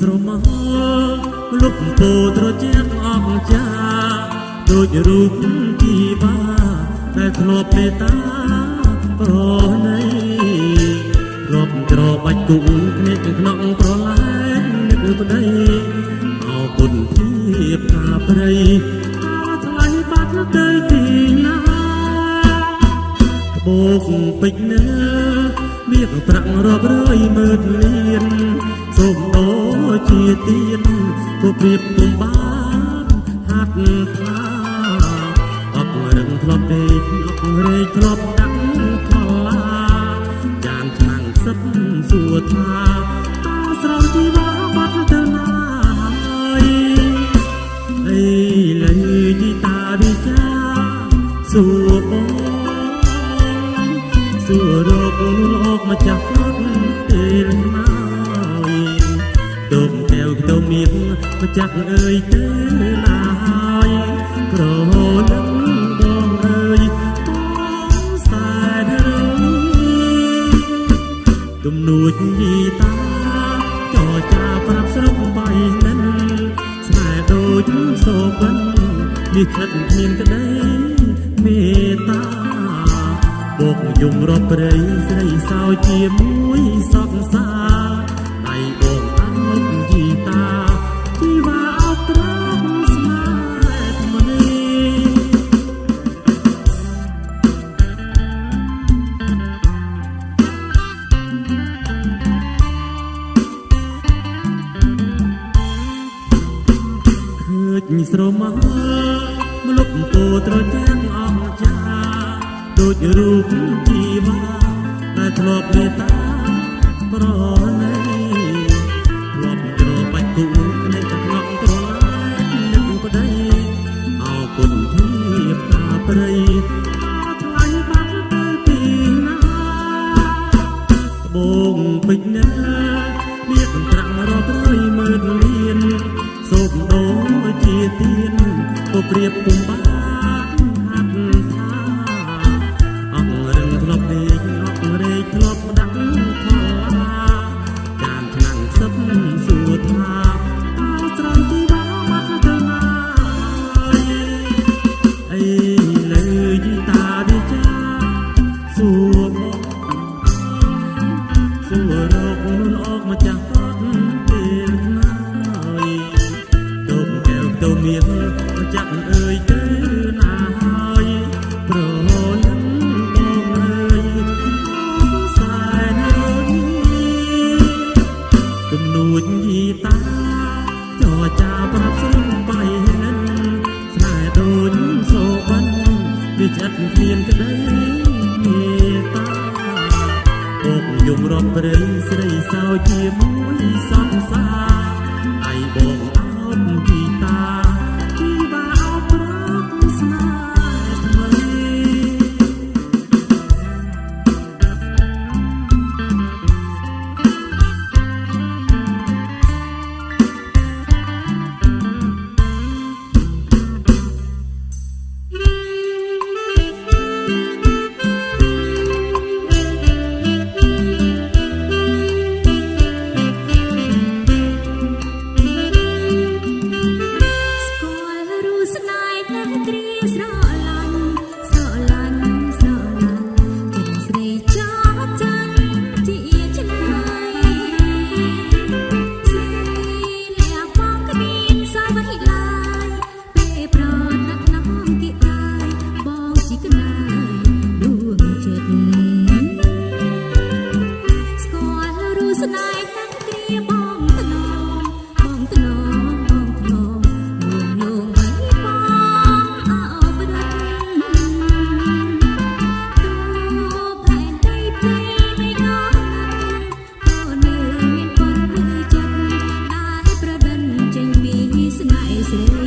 ស្រមោលុបពោត្រជាក់អង្ចាដូចរូបជីបាដែលធ្លាប់មេត្តាប្រណីរាប់ច្របាច់គុំគ្នាក្នុងប្រឡាយនឹកប្តីអោគុណធៀបថាព្រៃអថ្លៃបាត់ទៅទីណាបោកពេជ្រណា មាសប្រាក់រាប់រយម៉ឺនលានសូមដោជាទៀនក៏ព្រៀបពុំបានហាត់ថាអបរឹងធ្លាប់ដេកអបរែកធ្លាប់ដាក់ថ្លាចានឆ្នាំងសឹកសួរថាតើស្រោជីវ៉ាបាត់ទៅណាហើយអីលើជីតាវិចាសួរបង សួររកលោកមកចាស់ពេលណាយទុំកែវខ្ទមមៀតម្ចាស់អើយទៅណាហើយក្រលឹងបងអើយបងសែនរើទំនួចយីតាចរចាប្រាប់ស្រុកបៃនិនស្នេហ៍ដូចសូបិននេះខិតគ្មានក្តីមេត្តាបោក យំរត់ព្រៃស្រីសោជាមួយសក់សាដៃបងអោបយីតាជីវ៉ាអោបត្រង់ស្នេហ៍មនីឃើញស្រមោមលុបពោត្រជាក់អង្ចា ដូចរូបជីវ៉ាដែលធ្លាប់មេត្តាប្រណីធ្លាប់ច្របាច់គូគ្នាក្នុងត្រឡាយនឹកប្តីអោគុណធៀបតាព្រៃអថ្លៃបាត់ទៅទីណាបងពេជ្រណាមានប្រាក់រាប់រយម៉ឺនលានសូមដោជាទៀនក៏ព្រៀបពុំបា ទៅមានមកចាក់អើយទៅណាហើយប្រលឹងបងអើយសែនអើយទំនួចយីតាចរចាប្រាប់ស្រុកបៃនិនស្នេហ៍ដូចសូបានវាចិត្តគ្មានក្តីមេត្តាអូបយំរំព្រៃស្រីសោជាមួយសក់ Wednesday.